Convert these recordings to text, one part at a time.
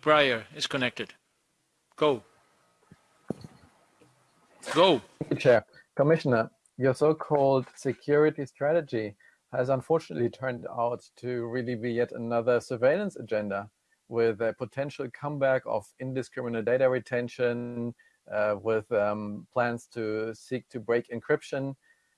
Breyer is connected. Go. Go. Thank you, Chair. Commissioner, your so-called security strategy has unfortunately turned out to really be yet another surveillance agenda with a potential comeback of indiscriminate data retention, uh, with um, plans to seek to break encryption.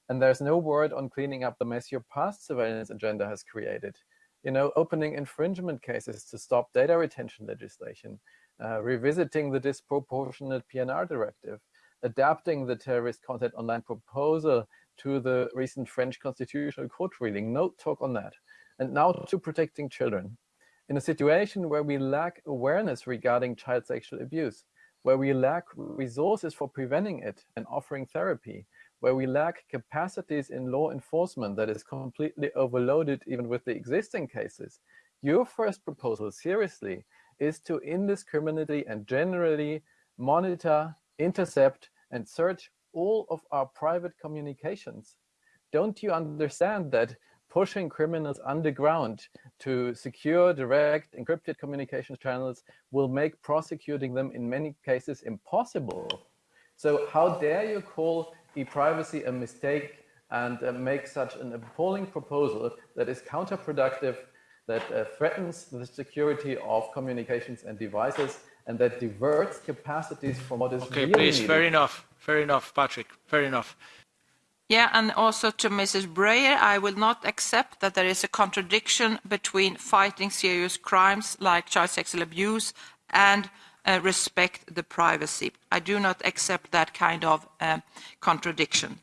And there's no word on cleaning up the mess your past surveillance agenda has created. You know, opening infringement cases to stop data retention legislation, uh, revisiting the disproportionate PNR directive, adapting the terrorist content online proposal to the recent French constitutional court ruling. No talk on that. And now to protecting children. In a situation where we lack awareness regarding child sexual abuse, where we lack resources for preventing it and offering therapy, where we lack capacities in law enforcement that is completely overloaded even with the existing cases, your first proposal, seriously, is to indiscriminately and generally monitor, intercept, and search all of our private communications. Don't you understand that pushing criminals underground to secure direct encrypted communication channels will make prosecuting them in many cases impossible? So how dare you call e-privacy a mistake and uh, make such an appalling proposal that is counterproductive, that uh, threatens the security of communications and devices, and that diverts capacities from what is okay, really please, needed. fair enough, fair enough, Patrick, fair enough. Yeah, and also to Mrs. Breyer, I will not accept that there is a contradiction between fighting serious crimes like child sexual abuse and respect the privacy. I do not accept that kind of uh, contradiction.